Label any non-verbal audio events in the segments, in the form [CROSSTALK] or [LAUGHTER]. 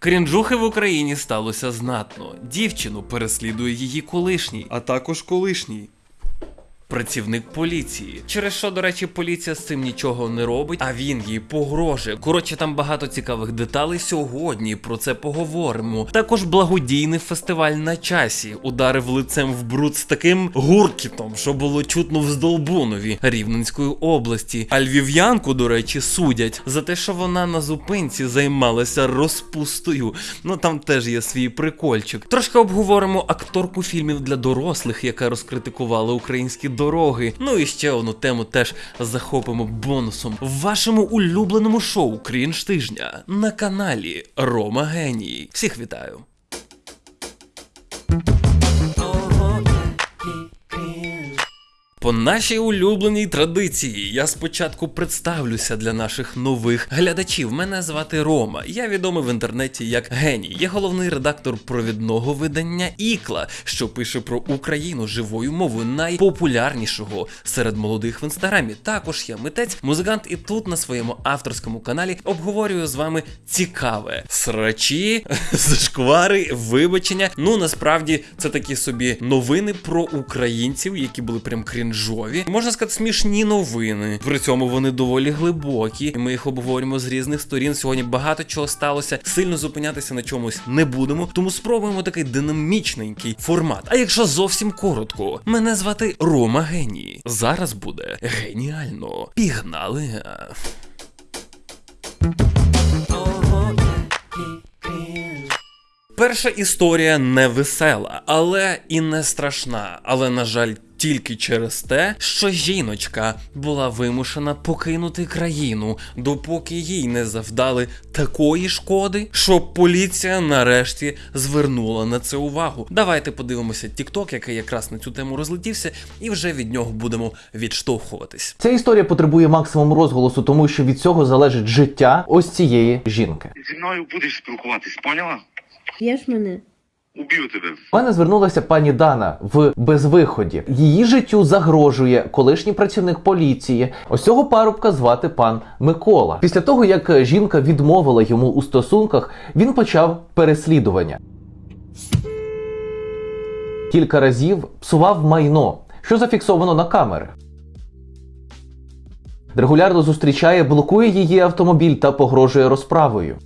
Крінжухи в Україні сталося знатно. Дівчину переслідує її колишній, а також колишній. Працівник поліції, через що, до речі, поліція з цим нічого не робить, а він їй погрожує. Коротше, там багато цікавих деталей. Сьогодні про це поговоримо. Також благодійний фестиваль на часі ударив лицем в бруд з таким гуркітом, що було чутно в Здолбунові Рівненської області. А львів'янку, до речі, судять за те, що вона на зупинці займалася розпустою. Ну там теж є свій прикольчик. Трошки обговоримо акторку фільмів для дорослих, яка розкритикувала українські дороги. Ну і ще одну тему теж захопимо бонусом в вашому улюбленому шоу Крінж тижня на каналі Рома Геній. Всіх вітаю! По нашій улюбленій традиції я спочатку представлюся для наших нових глядачів. Мене звати Рома. Я відомий в інтернеті як геній. Я головний редактор провідного видання Ікла, що пише про Україну живою мовою найпопулярнішого серед молодих в інстаграмі. Також я митець, музикант, і тут на своєму авторському каналі обговорюю з вами цікаве срачі, [LAUGHS] зашквари, вибачення. Ну насправді це такі собі новини про українців, які були прям крінжові. Можна сказати, смішні новини. При цьому вони доволі глибокі. І ми їх обговорюємо з різних сторін. Сьогодні багато чого сталося. Сильно зупинятися на чомусь не будемо. Тому спробуємо такий динамічненький формат. А якщо зовсім коротко, мене звати Рома Геній. Зараз буде геніально. Пігнали. Перша історія не весела, але і не страшна. Але, на жаль, тільки через те, що жіночка була вимушена покинути країну, допоки їй не завдали такої шкоди, що поліція нарешті звернула на це увагу. Давайте подивимося TikTok, який якраз на цю тему розлетівся, і вже від нього будемо відштовхуватись. Ця історія потребує максимум розголосу, тому що від цього залежить життя ось цієї жінки. Зі мною будеш спілкуватись, поняла? Б'єш мене? Уб'ю тебе. До мене звернулася пані Дана в безвиході. Її життю загрожує колишній працівник поліції. Ось цього парубка звати пан Микола. Після того, як жінка відмовила йому у стосунках, він почав переслідування. Кілька разів псував майно, що зафіксовано на камери. Регулярно зустрічає, блокує її автомобіль та погрожує розправою.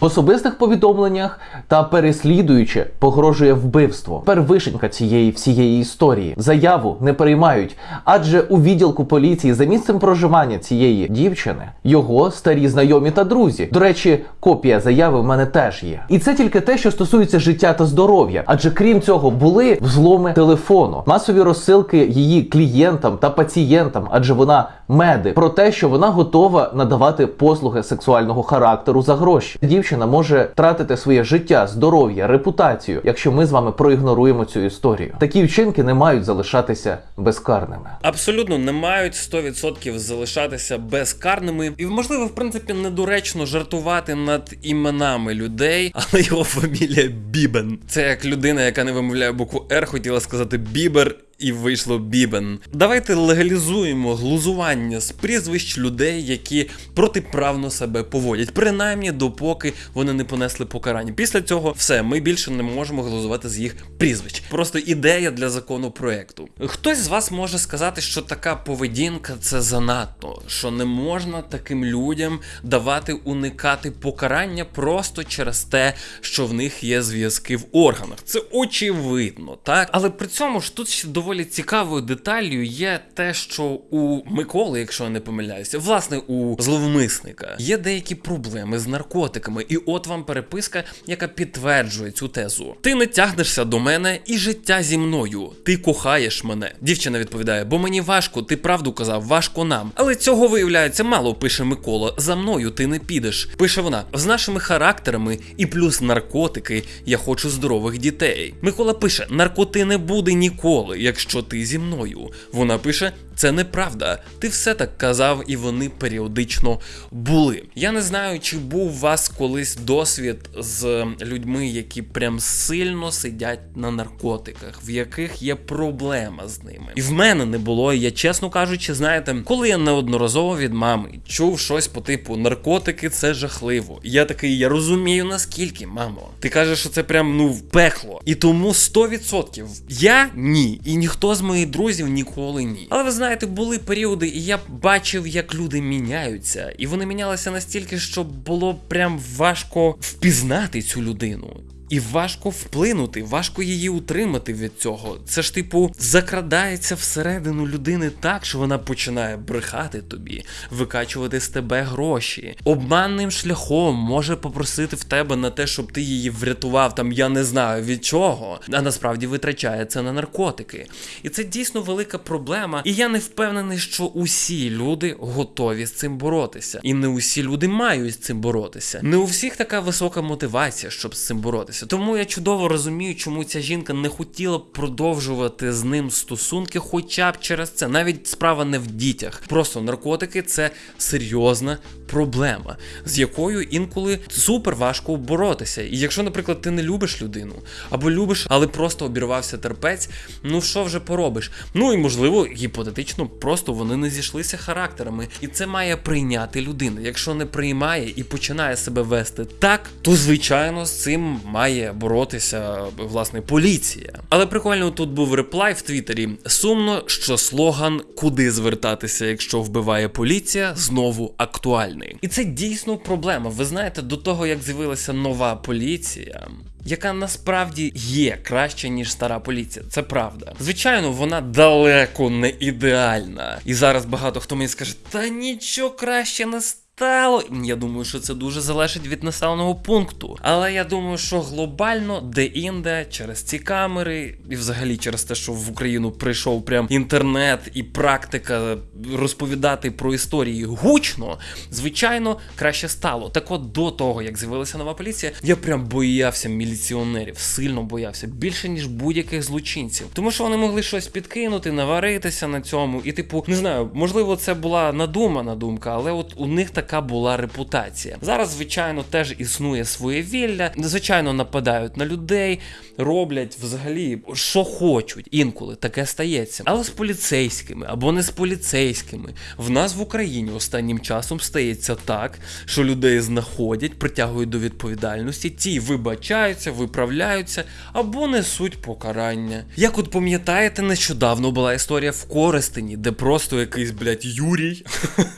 В особистих повідомленнях та переслідуючи погрожує вбивство. Тепер вишенька цієї всієї історії. Заяву не приймають, адже у відділку поліції за місцем проживання цієї дівчини його старі знайомі та друзі. До речі, копія заяви в мене теж є. І це тільки те, що стосується життя та здоров'я. Адже крім цього, були взломи телефону, масові розсилки її клієнтам та пацієнтам, адже вона медик, про те, що вона готова надавати послуги сексуального характеру за гроші. Дівчина може втратити своє життя, здоров'я, репутацію, якщо ми з вами проігноруємо цю історію. Такі вчинки не мають залишатися безкарними. Абсолютно не мають 100% залишатися безкарними, і можливо, в принципі, недоречно жартувати над іменами людей, [LAUGHS] але його фамілія Бібен. Це як людина, яка не вимовляє букву Р, хотіла сказати Бібер. І вийшло бібен. Давайте легалізуємо глузування з прізвищ людей, які протиправно себе поводять, принаймні допоки вони не понесли покарання. Після цього все, ми більше не можемо глузувати з їх прізвищ. Просто ідея для законопроекту. Хтось з вас може сказати, що така поведінка це занадто, що не можна таким людям давати уникати покарання просто через те, що в них є зв'язки в органах. Це очевидно, так? Але при цьому ж тут ще доволі цікавою деталлю є те, що у Миколи, якщо я не помиляюся, власне, у зловмисника є деякі проблеми з наркотиками, і от вам переписка, яка підтверджує цю тезу. Ти не тягнешся до мене і життя зі мною. Ти кохаєш мене. Дівчина відповідає, бо мені важко, ти правду казав, важко нам. Але цього виявляється мало, пише Микола. За мною ти не підеш. Пише вона з нашими характерами і плюс наркотики. Я хочу здорових дітей. Микола пише: наркоти не буде ніколи, якщо ти зі мною. Вона пише: Це неправда. Ти все так казав, і вони періодично були. Я не знаю, чи був у вас колись досвід з людьми, які прям сильно сидять на наркотиках, в яких є проблема з ними. І в мене не було. і Я чесно кажучи, знаєте, коли я неодноразово від мами чув щось по типу наркотики, це жахливо. Я такий, я розумію наскільки, мамо. Ти кажеш, що це прям ну пекло. І тому 100% я ні, і ніхто з моїх друзів ніколи ні. Але ви знаєте, були періоди, і я бачив, як люди міняються, і вони мінялися настільки, що було прям важко впізнати цю людину. І важко вплинути, важко її утримати від цього. Це ж, типу, закрадається всередину людини так, що вона починає брехати тобі, викачувати з тебе гроші. Обманним шляхом може попросити в тебе на те, щоб ти її врятував, там я не знаю від чого, а насправді витрачає це на наркотики. І це дійсно велика проблема. І я не впевнений, що усі люди готові з цим боротися. І не усі люди мають з цим боротися. Не у всіх така висока мотивація, щоб з цим боротися. Тому я чудово розумію, чому ця жінка не хотіла продовжувати з ним стосунки, хоча б через це. Навіть справа не в дітях. Просто наркотики це серйозна проблема, з якою інколи супер важко боротися. І якщо, наприклад, ти не любиш людину або любиш, але просто обірвався терпець, ну що вже поробиш? Ну і можливо, гіпотетично, просто вони не зійшлися характерами, і це має прийняти людина. Якщо не приймає і починає себе вести так, то звичайно з цим має боротися власне поліція. Але прикольно тут був реплай в Твіттері. Сумно, що слоган Куди звертатися, якщо вбиває поліція, знову актуальний. І це дійсно проблема. Ви знаєте, до того як з'явилася нова поліція. Яка насправді є краще, ніж стара поліція, це правда. Звичайно, вона далеко не ідеальна. І зараз багато хто мені скаже, та нічого краще не стало. Я думаю, що це дуже залежить від населеного пункту. Але я думаю, що глобально де-інде, через ці камери, і взагалі через те, що в Україну прийшов прям інтернет і практика розповідати про історії гучно, звичайно, краще стало. Так от до того, як з'явилася нова поліція, я прям боявся міліціонерів, сильно боявся більше ніж будь-яких злочинців, тому що вони могли щось підкинути, наваритися на цьому. І, типу, не знаю, можливо, це була надумана думка, але от у них така була репутація. Зараз, звичайно, теж існує своє вілля. Звичайно, нападають на людей, роблять взагалі, що хочуть. Інколи таке стається. Але з поліцейськими або не з поліцейськими. В нас в Україні останнім часом стається так, що людей знаходять, притягують до відповідальності, ті вибачаються, виправляються або несуть покарання. Як от пам'ятаєте, нещодавно була історія в Коростені, де просто якийсь, блядь, Юрій,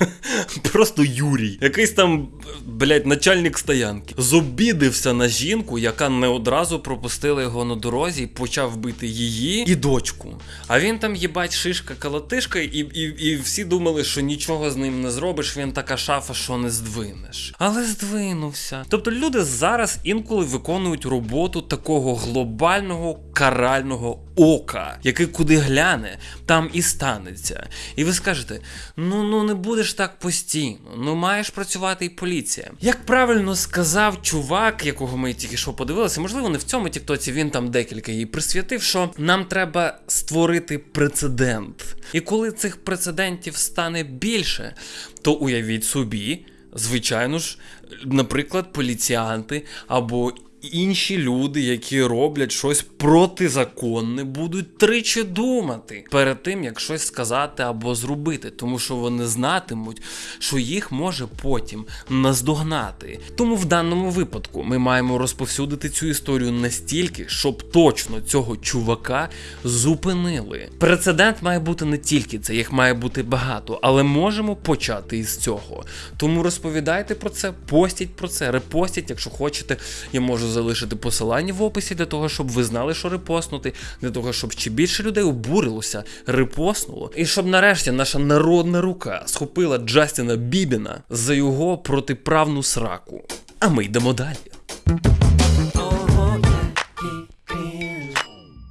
[LAUGHS] просто Юрій, якийсь там, блядь, начальник стоянки, зобідився на жінку, яка не одразу пропустила його на дорозі і почав бити її і дочку. А він там, їбать, шишка калатишка, і, і, і всі думали, що нічого з ним не зробиш, він така шафа, що не здвинеш. Але здвинувся. Тобто люди зараз інколи виконують роботу такого глобального карального ока, який куди гляне, там і станеться. І ви скажете: ну ну не будеш так постійно, ну маєш працювати і поліція. Як правильно сказав чувак, якого ми тільки що подивилися, можливо, не в цьому тіктоці він там декілька її присвятив, що нам треба створити прецедент. І коли цих прецедентів стане більше, то уявіть собі. Звичайно ж, наприклад, поліціянти або інші люди, які роблять щось протизаконне, будуть тричі думати перед тим, як щось сказати або зробити, тому що вони знатимуть, що їх може потім наздогнати. Тому в даному випадку ми маємо розповсюдити цю історію настільки, щоб точно цього чувака зупинили. Прецедент має бути не тільки це, їх має бути багато, але можемо почати із цього. Тому розповідайте про це, постіть про це, репостіть, якщо хочете, я можу залишити посилання в описі для того, щоб ви знали, що репостнути, для того, щоб ще більше людей обурилося, репостнуло, і щоб нарешті наша народна рука схопила Джастіна Бібіна за його протиправну сраку. А ми йдемо далі.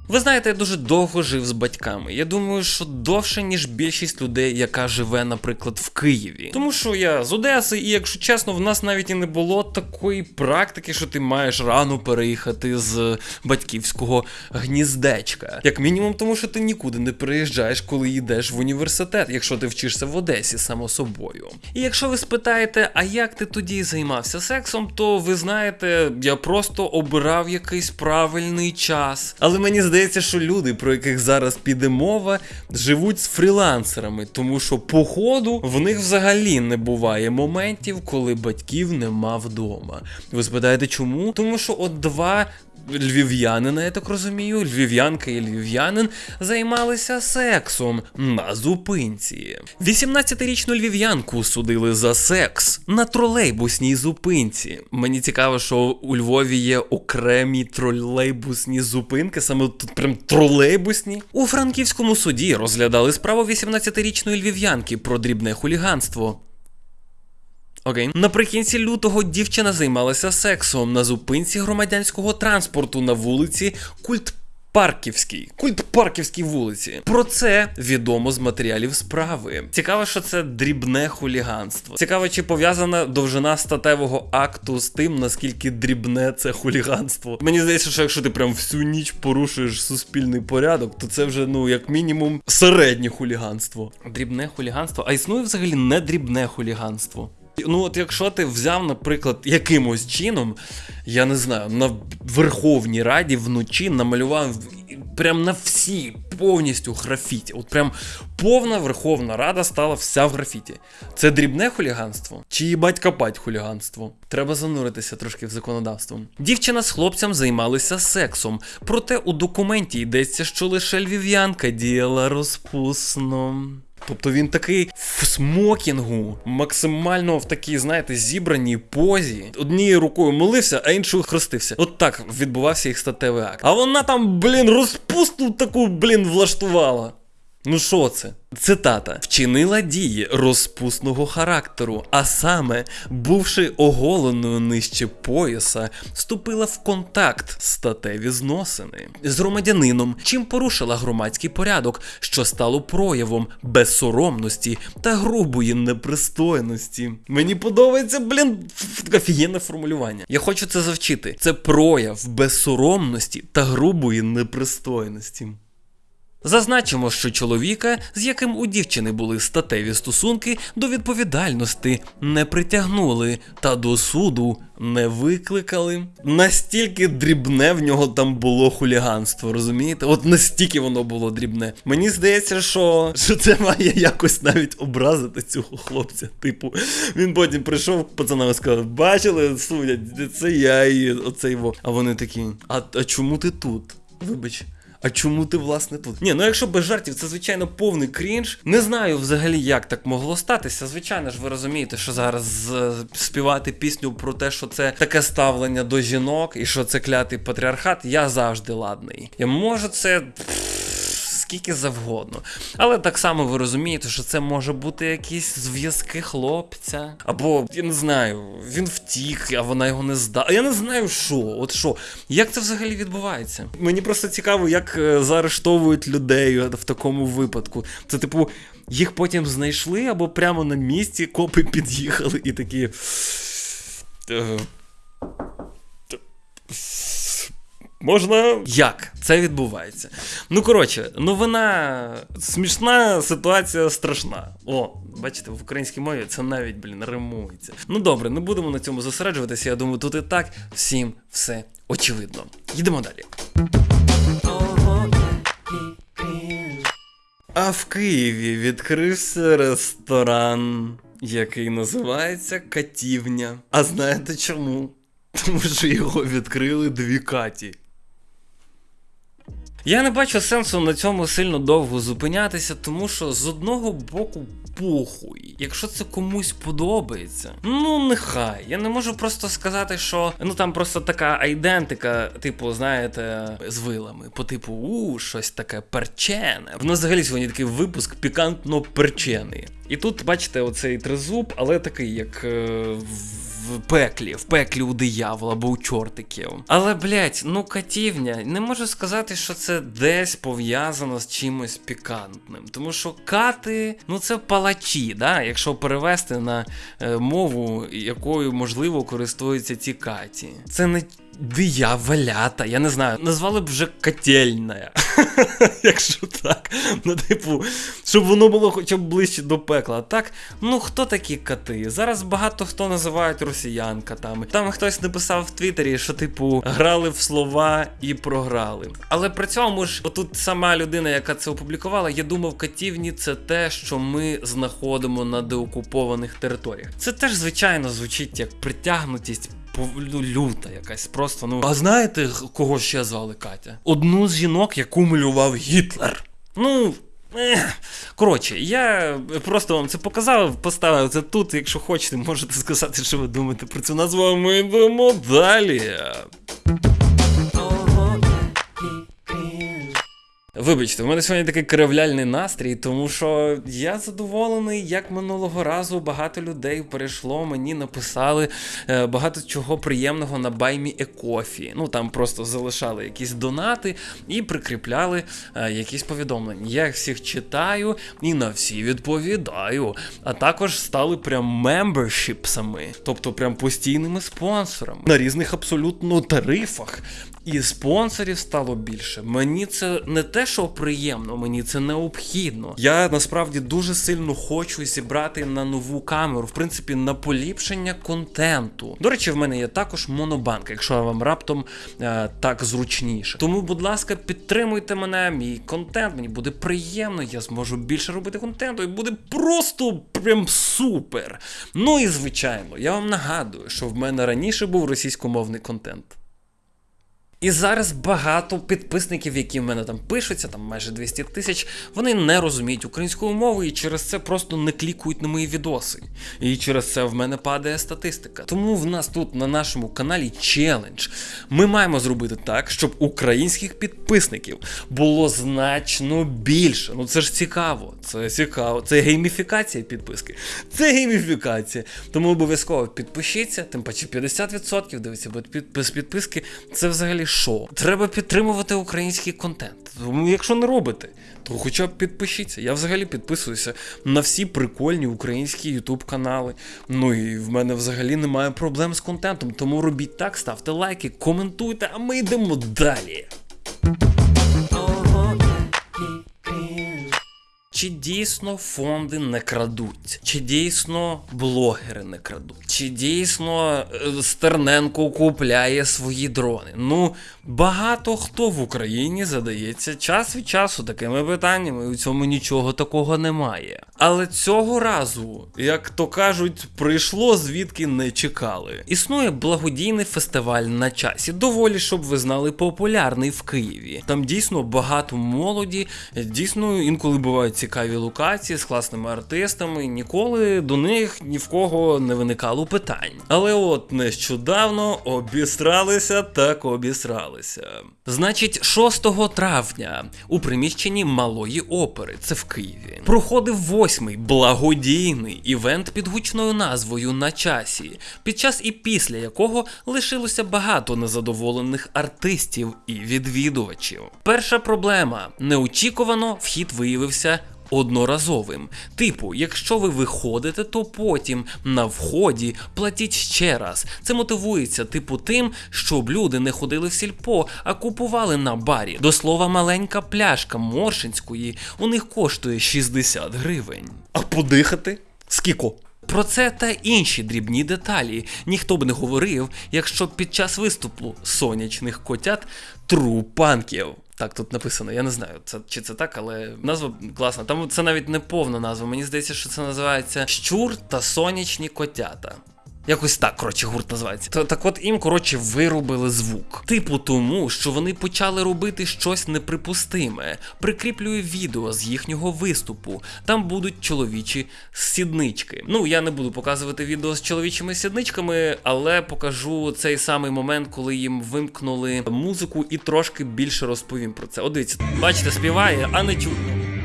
Ви знаєте, я дуже довго жив з батьками. Я думаю, що довше, ніж більшість людей, яка живе, наприклад, в Києві. Тому що я з Одеси, і якщо чесно, в нас навіть і не було такої практики, що ти маєш рано переїхати з батьківського гніздечка. Як мінімум, тому що ти нікуди не приїжджаєш, коли йдеш в університет, якщо ти вчишся в Одесі, само собою. І якщо ви спитаєте, а як ти тоді займався сексом, то ви знаєте, я просто обирав якийсь правильний час. Але мені здається, що люди, про яких зараз піде мова, живуть з фрілансерами, тому що походу, в них взагалі не буває моментів, коли батьків нема вдома. Ви спитаєте, чому? Тому що от два львів'янина, я так розумію, львів'янка і львів'янин займалися сексом на зупинці. 18-річну львів'янку судили за секс на тролейбусній зупинці. Мені цікаво, що у Львові є окремі тролейбусні зупинки, саме тут прям тролейбусні. У франківському суді розглядали справу 18-річної львів'янки про дрібне хуліганство. Окей. Наприкінці лютого дівчина займалася сексом на зупинці громадянського транспорту на вулиці Культ. Парківській, культ Парківській вулиці. Про це відомо з матеріалів справи. Цікаво, що це дрібне хуліганство. Цікаво, чи пов'язана довжина статевого акту з тим, наскільки дрібне це хуліганство. Мені здається, що якщо ти прям всю ніч порушуєш суспільний порядок, то це вже ну як мінімум середнє хуліганство. Дрібне хуліганство, а існує взагалі не дрібне хуліганство. Ну, от якщо ти взяв, наприклад, якимось чином, я не знаю, на Верховній Раді вночі намалював прям на всі повністю графіті. От прям повна Верховна Рада стала вся в графіті. Це дрібне хуліганство? Чи їбать копать хуліганство? Треба зануритися трошки в законодавство. Дівчина з хлопцем займалися сексом, проте у документі йдеться, що лише львів'янка діяла розпусно. Тобто він такий в смокінгу, максимально в такій, знаєте, зібраній позі. Однією рукою молився, а іншою хрестився. От так відбувався їх статевий акт. А вона там, блін, розпусту таку, блін, влаштувала. Ну що це? Цитата вчинила дії розпусного характеру, а саме, бувши оголеною нижче пояса, вступила в контакт статеві зносини з громадянином, чим порушила громадський порядок, що стало проявом безсоромності та грубої непристойності. Мені подобається, блін, офігенне формулювання. Я хочу це завчити. Це прояв безсоромності та грубої непристойності. Зазначимо, що чоловіка, з яким у дівчини були статеві стосунки, до відповідальності не притягнули та до суду не викликали. Настільки дрібне в нього там було хуліганство, розумієте? От настільки воно було дрібне. Мені здається, що, що це має якось навіть образити цього хлопця. Типу, він потім прийшов пацанам сказав: бачили, судять, це я і оцей во. А вони такі: а, а чому ти тут? Вибач. А чому ти власне тут? Ні, ну якщо без жартів, це звичайно повний крінж. Не знаю взагалі, як так могло статися. Звичайно ж, ви розумієте, що зараз співати пісню про те, що це таке ставлення до жінок і що це клятий патріархат, я завжди ладний. Я можу це. Скільки завгодно. Але так само ви розумієте, що це може бути якісь зв'язки хлопця. Або, я не знаю, він втік, а вона його не здала. Я не знаю, що. От що. Як це взагалі відбувається? Мені просто цікаво, як е, заарештовують людей в такому випадку. Це, типу, їх потім знайшли, або прямо на місці копи під'їхали і такі. «Е, т- Можна. Як це відбувається? Ну, коротше, новина смішна, ситуація страшна. О, бачите, в українській мові це навіть, блін, римується. Ну добре, не будемо на цьому зосереджуватися. Я думаю, тут і так всім все очевидно. Йдемо далі. А в Києві відкрився ресторан, який називається Катівня. А знаєте чому? Тому що його відкрили дві Каті. Я не бачу сенсу на цьому сильно довго зупинятися, тому що з одного боку похуй. Якщо це комусь подобається, ну нехай. Я не можу просто сказати, що ну там просто така айдентика, типу, знаєте, з вилами, по типу, у, щось таке перчене. В нас взагалі сьогодні такий випуск пікантно перчений. І тут, бачите, оцей тризуб, але такий, як. е, в пеклі, в пеклі у диявола або у чортиків. Але, блять, ну катівня, не можу сказати, що це десь пов'язано з чимось пікантним. Тому що кати, ну це палачі, да? якщо перевести на е, мову, якою можливо користуються ці каті. Це не дияволята, я не знаю, назвали б вже котельня. [LAUGHS] Якщо так. Ну, типу, щоб воно було хоча б ближче до пекла. Так, ну хто такі коти? Зараз багато хто називають росіян котами. Там хтось написав в Твіттері, що, типу, грали в слова і програли. Але при цьому ж, отут сама людина, яка це опублікувала, я думав, катівні це те, що ми знаходимо на деокупованих територіях. Це теж, звичайно, звучить як притягнутість ну, люта якась просто. Ну а знаєте, кого ще звали Катя? Одну з жінок, яку малював Гітлер. Ну. Коротше, я просто вам це показав, поставив це тут. Якщо хочете, можете сказати, що ви думаєте про цю назву. а Ми йдемо далі. Вибачте, в мене сьогодні такий кривляльний настрій, тому що я задоволений, як минулого разу багато людей перейшло, мені написали е, багато чого приємного на баймі Екофі. Ну там просто залишали якісь донати і прикріпляли е, якісь повідомлення. Я їх всіх читаю і на всі відповідаю. А також стали прям мембершіпсами, тобто прям постійними спонсорами на різних абсолютно тарифах. І спонсорів стало більше. Мені це не те, що приємно, мені це необхідно. Я насправді дуже сильно хочу зібрати на нову камеру, в принципі, на поліпшення контенту. До речі, в мене є також монобанк, якщо вам раптом е, так зручніше. Тому, будь ласка, підтримуйте мене, мій контент. Мені буде приємно, я зможу більше робити контенту, і буде просто прям супер. Ну і звичайно, я вам нагадую, що в мене раніше був російськомовний контент. І зараз багато підписників, які в мене там пишуться, там майже 200 тисяч, вони не розуміють української мови і через це просто не клікують на мої відоси. І через це в мене падає статистика. Тому в нас тут на нашому каналі челендж. Ми маємо зробити так, щоб українських підписників було значно більше. Ну це ж цікаво. Це цікаво. Це гейміфікація підписки. Це гейміфікація. Тому обов'язково підпишіться, тим паче 50% дивіться, бо без підписки це взагалі що? Треба підтримувати український контент. Тому якщо не робите, то хоча б підпишіться. Я взагалі підписуюся на всі прикольні українські ютуб канали. Ну і в мене взагалі немає проблем з контентом. Тому робіть так, ставте лайки, коментуйте, а ми йдемо далі. Чи дійсно фонди не крадуть? Чи дійсно блогери не крадуть? Чи дійсно е, Стерненко купляє свої дрони? Ну, багато хто в Україні задається час від часу такими питаннями, і у цьому нічого такого немає. Але цього разу, як то кажуть, прийшло звідки не чекали. Існує благодійний фестиваль на часі, доволі, щоб ви знали, популярний в Києві. Там дійсно багато молоді, дійсно інколи бувають цікаві локації з класними артистами. Ніколи до них ні в кого не виникало питань. Але от нещодавно обісралися так обісралися. Значить, 6 травня у приміщенні малої опери, це в Києві, проходив восьмий благодійний івент під гучною назвою на часі, під час і після якого лишилося багато незадоволених артистів і відвідувачів. Перша проблема неочікувано вхід виявився. Одноразовим. Типу, якщо ви виходите, то потім на вході платіть ще раз. Це мотивується, типу, тим, щоб люди не ходили в сільпо, а купували на барі. До слова, маленька пляшка Моршинської у них коштує 60 гривень. А подихати? Скіко? Про це та інші дрібні деталі ніхто б не говорив, якщо під час виступу сонячних котят трупанків. Так, тут написано, я не знаю, це, чи це так, але назва класна. Там це навіть не повна назва. Мені здається, що це називається Щур та сонячні котята. Якось так, коротше, гурт називається. Та- Так от їм, коротше, вирубили звук. Типу тому, що вони почали робити щось неприпустиме. Прикріплюю відео з їхнього виступу. Там будуть чоловічі сіднички. Ну, я не буду показувати відео з чоловічими сідничками, але покажу цей самий момент, коли їм вимкнули музику і трошки більше розповім про це. От дивіться, бачите, співає, а не чутно.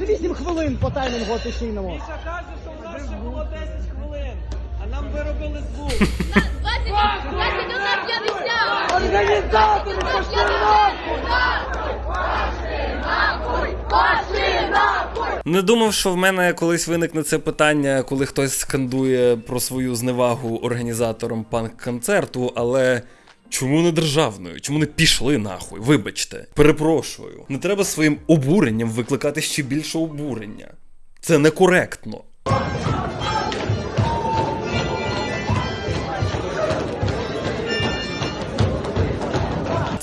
У 8 хвилин по таймінгу офіційному. Міша каже, що у нас ще було 10 хвилин, а нам виробили звук. 21 50! Організатори, пошли нахуй! Не думав, що в мене колись виникне це питання, коли хтось скандує про свою зневагу організаторам панк-концерту, але. Чому не державною? Чому не пішли нахуй? Вибачте, перепрошую. Не треба своїм обуренням викликати ще більше обурення. Це некоректно.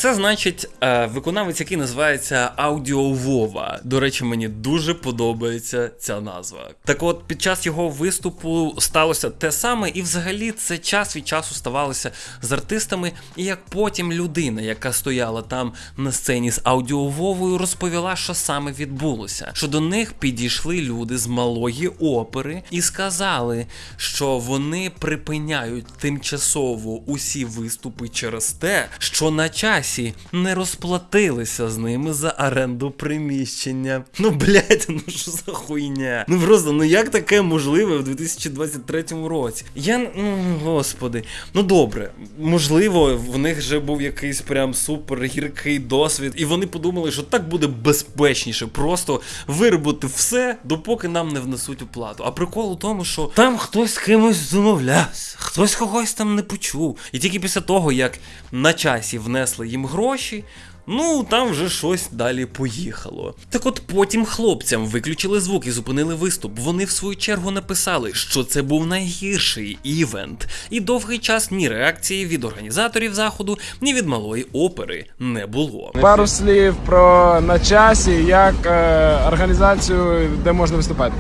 Це значить е, виконавець, який називається Аудіо Вова. До речі, мені дуже подобається ця назва. Так от, під час його виступу сталося те саме, і взагалі це час від часу ставалося з артистами. І як потім людина, яка стояла там на сцені з Аудіо Вовою, розповіла, що саме відбулося. Що до них підійшли люди з малої опери і сказали, що вони припиняють тимчасово усі виступи через те, що на часі не розплатилися з ними за оренду приміщення. Ну блядь, ну що за хуйня? Ну просто, ну як таке можливе в 2023 році? Я ну господи, ну добре, можливо, в них вже був якийсь прям супер гіркий досвід, і вони подумали, що так буде безпечніше, просто виробити все, допоки нам не внесуть оплату. А прикол у тому, що там хтось з кимось домовлявся, хтось когось там не почув. І тільки після того, як на часі внесли їм гроші. Ну, там вже щось далі поїхало. Так от потім хлопцям виключили звук і зупинили виступ. Вони в свою чергу написали, що це був найгірший івент, і довгий час ні реакції від організаторів заходу, ні від малої опери не було. Пару слів про на часі, як е, організацію, де можна виступати.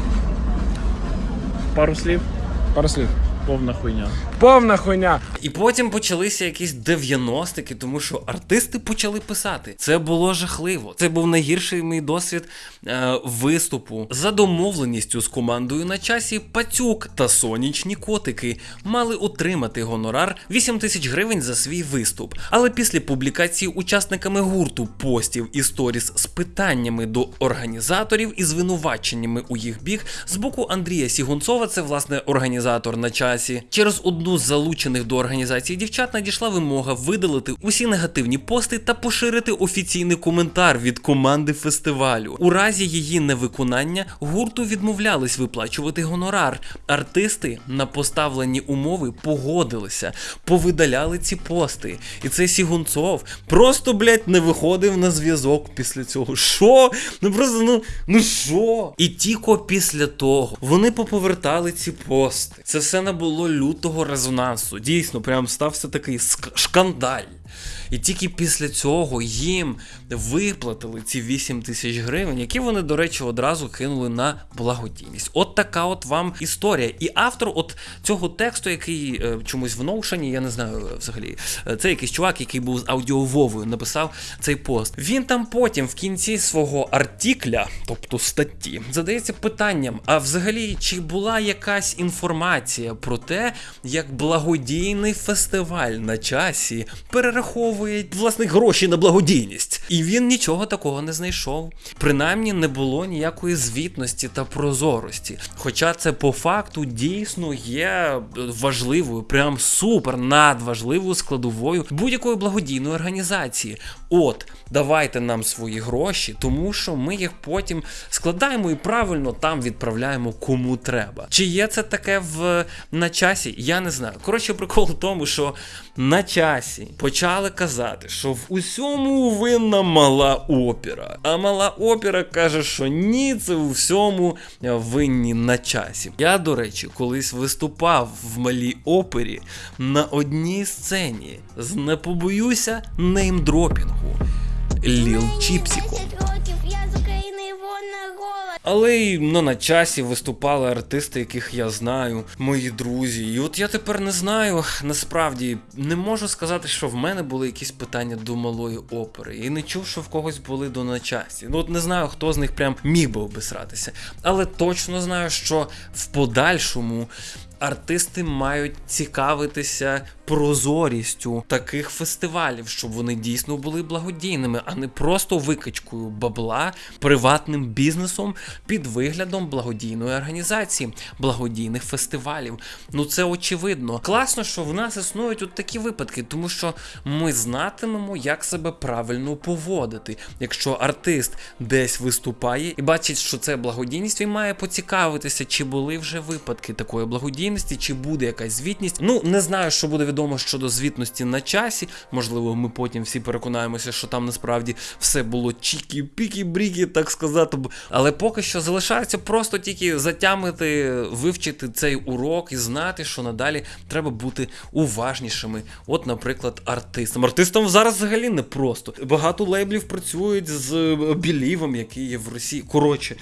Пару слів, Пару слів. повна хуйня. Повна хуйня. І потім почалися якісь 90-ки, тому що артисти почали писати. Це було жахливо. Це був найгірший мій досвід е, виступу. За домовленістю з командою на часі Пацюк та сонячні котики мали отримати гонорар 8 тисяч гривень за свій виступ. Але після публікації учасниками гурту постів і сторіс з питаннями до організаторів і звинуваченнями у їх бік з боку Андрія Сігунцова, це власне організатор на часі, через одну з залучених до організації дівчат надійшла вимога видалити усі негативні пости та поширити офіційний коментар від команди фестивалю. У разі її невиконання гурту відмовлялись виплачувати гонорар. Артисти на поставлені умови погодилися, повидаляли ці пости. І цей Сігунцов просто, блядь, не виходив на зв'язок після цього. Що? Ну просто ну, ну що? І тільки після того вони поповертали ці пости. Це все набуло лютого резонансу. Дійсно, прям стався такий шкандаль. І тільки після цього їм виплатили ці 8 тисяч гривень, які вони, до речі, одразу кинули на благодійність. От така от вам історія. І автор от цього тексту, який е, чомусь в Notion, я не знаю е, взагалі, е, це якийсь чувак, який був з аудіововою, написав цей пост. Він там потім в кінці свого артикля, тобто статті, задається питанням: а взагалі, чи була якась інформація про те, як благодійний фестиваль на часі перераховує власне гроші на благодійність? І він нічого такого не знайшов. Принаймні не було ніякої звітності та прозорості. Хоча це по факту дійсно є важливою, прям супер надважливою складовою будь-якої благодійної організації. От, давайте нам свої гроші, тому що ми їх потім складаємо і правильно там відправляємо кому треба. Чи є це таке в на часі? Я не знаю. Коротше, прикол в тому, що на часі почали казати, що в усьому винна мала опера. А мала опера каже, що ні, це у всьому винні на часі. Я, до речі, колись виступав в малій опері на одній сцені з не побоюся неймдропінгу. Ліл Чіпсіком. Але й ну, на часі виступали артисти, яких я знаю, мої друзі. І от я тепер не знаю, насправді не можу сказати, що в мене були якісь питання до малої опери. І не чув, що в когось були до на часі. Ну от не знаю, хто з них прям міг би обисратися. Але точно знаю, що в подальшому Артисти мають цікавитися прозорістю таких фестивалів, щоб вони дійсно були благодійними, а не просто викачкою бабла приватним бізнесом під виглядом благодійної організації, благодійних фестивалів. Ну це очевидно. Класно, що в нас існують от такі випадки, тому що ми знатимемо, як себе правильно поводити. Якщо артист десь виступає і бачить, що це благодійність, він має поцікавитися, чи були вже випадки такої благодійності, чи буде якась звітність. Ну не знаю, що буде відомо щодо звітності на часі. Можливо, ми потім всі переконаємося, що там насправді все було чікі-пікі-брікі, так сказати. Але поки що залишається просто тільки затямити, вивчити цей урок і знати, що надалі треба бути уважнішими. От, наприклад, артистам. Артистам зараз взагалі не просто. Багато лейблів працюють з білівом, який є в Росії. Коротше,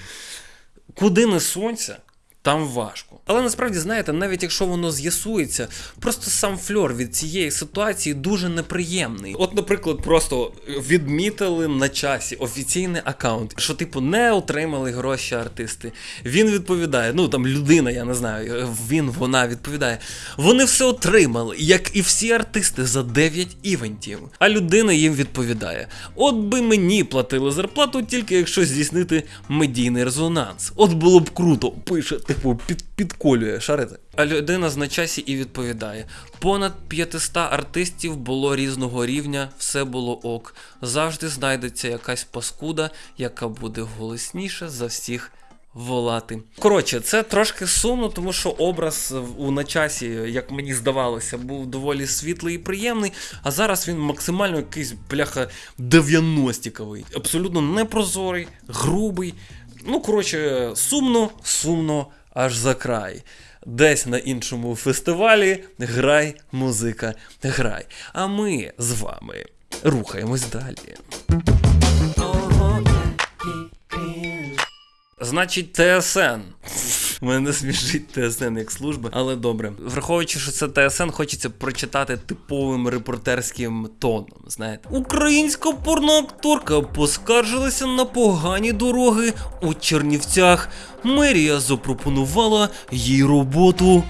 куди не сонця, там важко. Але насправді, знаєте, навіть якщо воно з'ясується, просто сам фльор від цієї ситуації дуже неприємний. От, наприклад, просто відмітили на часі офіційний аккаунт, що, типу, не отримали гроші артисти. Він відповідає, ну там людина, я не знаю, він, вона відповідає. Вони все отримали, як і всі артисти за 9 івентів. А людина їм відповідає: От би мені платили зарплату, тільки якщо здійснити медійний резонанс. От було б круто, пише, типу, під, підколює, шарите. А людина з на часі і відповідає: понад 500 артистів було різного рівня, все було ок. Завжди знайдеться якась паскуда, яка буде голосніше за всіх. Волати. Коротше, це трошки сумно, тому що образ у начасі, як мені здавалося, був доволі світлий і приємний, а зараз він максимально якийсь бляха 90-ковий. Абсолютно непрозорий, грубий. Ну, коротше, сумно, сумно аж за край. Десь на іншому фестивалі грай, музика, грай. А ми з вами рухаємось далі. Значить, ТСН. Мене смішить ТСН як служба, але добре. Враховуючи, що це ТСН, хочеться прочитати типовим репортерським тоном. Знаєте, українська порноакторка поскаржилася на погані дороги у Чернівцях. Мерія запропонувала їй роботу.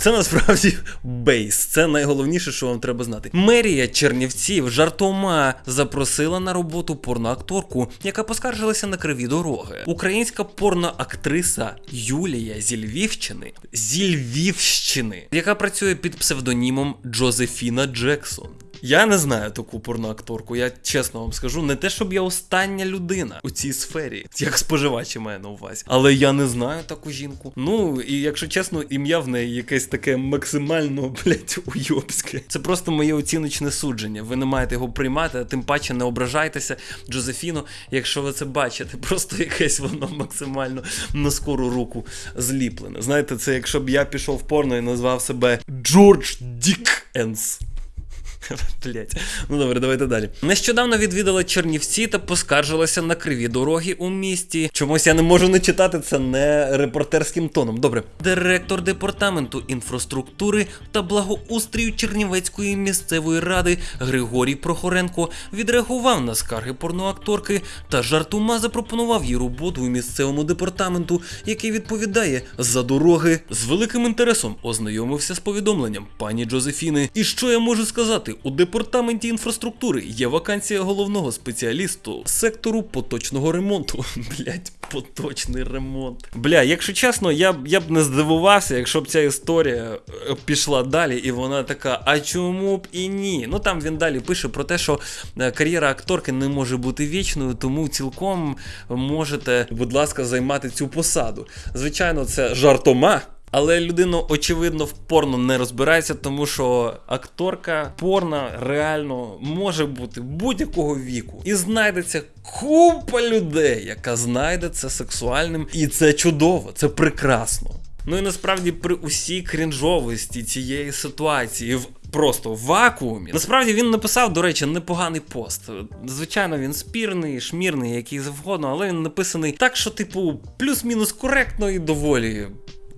Це насправді [LAUGHS] бейс. Це найголовніше, що вам треба знати. Мерія Чернівців жартома запросила на роботу порноакторку, яка поскаржилася на криві дороги. Українська порноактриса Юлія зі Львівщини, зі Львівщини, яка працює під псевдонімом Джозефіна Джексон. Я не знаю таку порноакторку, я чесно вам скажу, не те, щоб я остання людина у цій сфері, як споживач має на увазі. Але я не знаю таку жінку. Ну і якщо чесно, ім'я в неї якесь таке максимально, блять, уйобське. Це просто моє оціночне судження. Ви не маєте його приймати, а тим паче не ображайтеся, Джозефіно, якщо ви це бачите. [LAUGHS] Просто якесь воно максимально на скору руку зліплене. Знаєте, це якщо б я пішов в порно і назвав себе Джордж Дік Енс. [LAUGHS] Блять. Ну добре, давайте далі. Нещодавно відвідала Чернівці та поскаржилася на криві дороги у місті. Чомусь я не можу не читати це не репортерським тоном. Добре. Директор департаменту інфраструктури та благоустрію Чернівецької місцевої ради Григорій Прохоренко відреагував на скарги порноакторки та жартома запропонував їй роботу у місцевому департаменту, який відповідає за дороги. З великим інтересом ознайомився з повідомленням пані Джозефіни. І що я можу сказати? У департаменті інфраструктури є вакансія головного спеціалісту сектору поточного ремонту. [LAUGHS] Блять, поточний ремонт. Бля, якщо чесно, я я б не здивувався, якщо б ця історія е, пішла далі, і вона така, а чому б і ні? Ну там він далі пише про те, що е, кар'єра акторки не може бути вічною, тому цілком можете, будь ласка, займати цю посаду. Звичайно, це жартома. Але людина, очевидно, в порно не розбирається, тому що акторка порно реально може бути будь-якого віку. І знайдеться купа людей, яка знайде це сексуальним. І це чудово, це прекрасно. Ну і насправді при усій крінжовості цієї ситуації в просто вакуумі. Насправді він написав, до речі, непоганий пост. Звичайно, він спірний, шмірний, який завгодно, але він написаний так, що, типу, плюс-мінус коректно і доволі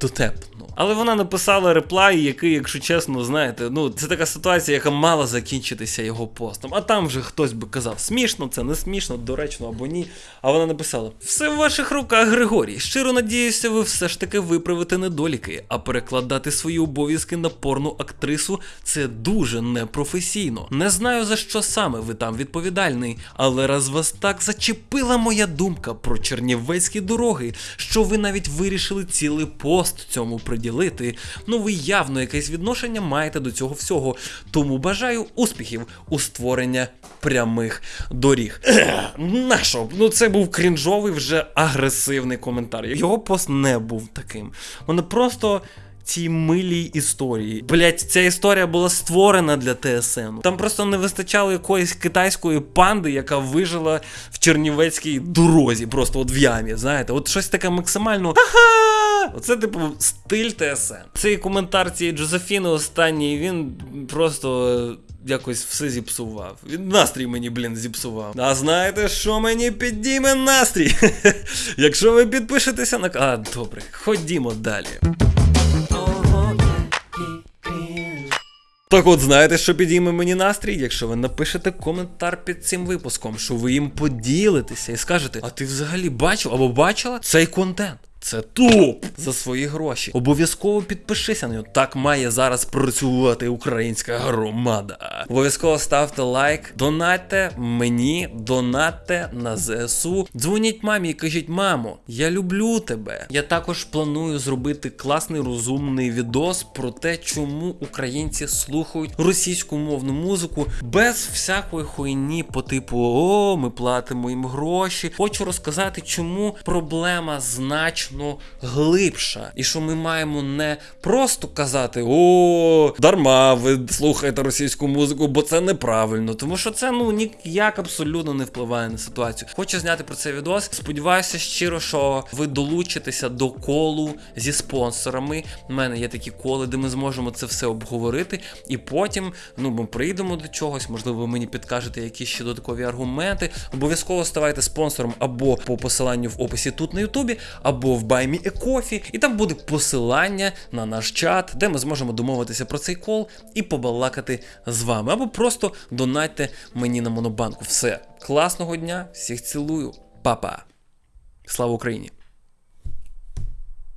дотепно. Але вона написала реплай, який, якщо чесно, знаєте, ну це така ситуація, яка мала закінчитися його постом. А там вже хтось би казав, смішно, це не смішно, доречно або ні. А вона написала: все в ваших руках, Григорій. Щиро надіюся, ви все ж таки виправите недоліки, а перекладати свої обов'язки на порну актрису це дуже непрофесійно. Не знаю за що саме ви там відповідальний, але раз вас так зачепила моя думка про чернівецькі дороги, що ви навіть вирішили цілий пост цьому приділити. Ну ви явно якесь відношення маєте до цього всього. Тому бажаю успіхів у створення прямих доріг. [CLEARS THROAT] Нащо? Ну це був крінжовий вже агресивний коментар. Його пост не був таким. Вони просто. Цій милій історії. Блять, ця історія була створена для ТСН. Там просто не вистачало якоїсь китайської панди, яка вижила в Чернівецькій дорозі, просто от в ямі. Знаєте, от щось таке максимально. Ха-ха! Оце, типу, стиль ТСН. Цей коментар цієї Джозефіни останній, він просто. е, Якось все зіпсував. Він настрій мені, блін, зіпсував. А знаєте, що мені підійме настрій? [LAUGHS] Якщо ви підпишетеся на. А, добре, ходімо далі. Так от знаєте, що підійме мені настрій, якщо ви напишете коментар під цим випуском, що ви їм поділитеся і скажете, а ти взагалі бачив або бачила цей контент? Це топ за свої гроші. Обов'язково підпишися на нього. Так має зараз працювати українська громада. Обов'язково ставте лайк, донатьте мені, донатьте на ЗСУ. Дзвоніть мамі і кажіть, мамо, я люблю тебе. Я також планую зробити класний розумний відос про те, чому українці слухають російську мовну музику без всякої хуйні по типу О, ми платимо їм гроші. Хочу розказати, чому проблема значно глибша, і що ми маємо не просто казати О, дарма ви слухаєте російську музику, бо це неправильно, тому що це ну ніяк абсолютно не впливає на ситуацію. Хочу зняти про це відос. Сподіваюся щиро, що ви долучитеся до колу зі спонсорами. У мене є такі коли, де ми зможемо це все обговорити, і потім ну ми прийдемо до чогось. Можливо, ви мені підкажете якісь ще додаткові аргументи. Обов'язково ставайте спонсором або по посиланню в описі тут на Ютубі, або в Me a Coffee, і там буде посилання на наш чат, де ми зможемо домовитися про цей кол і побалакати з вами. Або просто донатьте мені на монобанку. Все, класного дня, всіх цілую, Па-па. Слава Україні!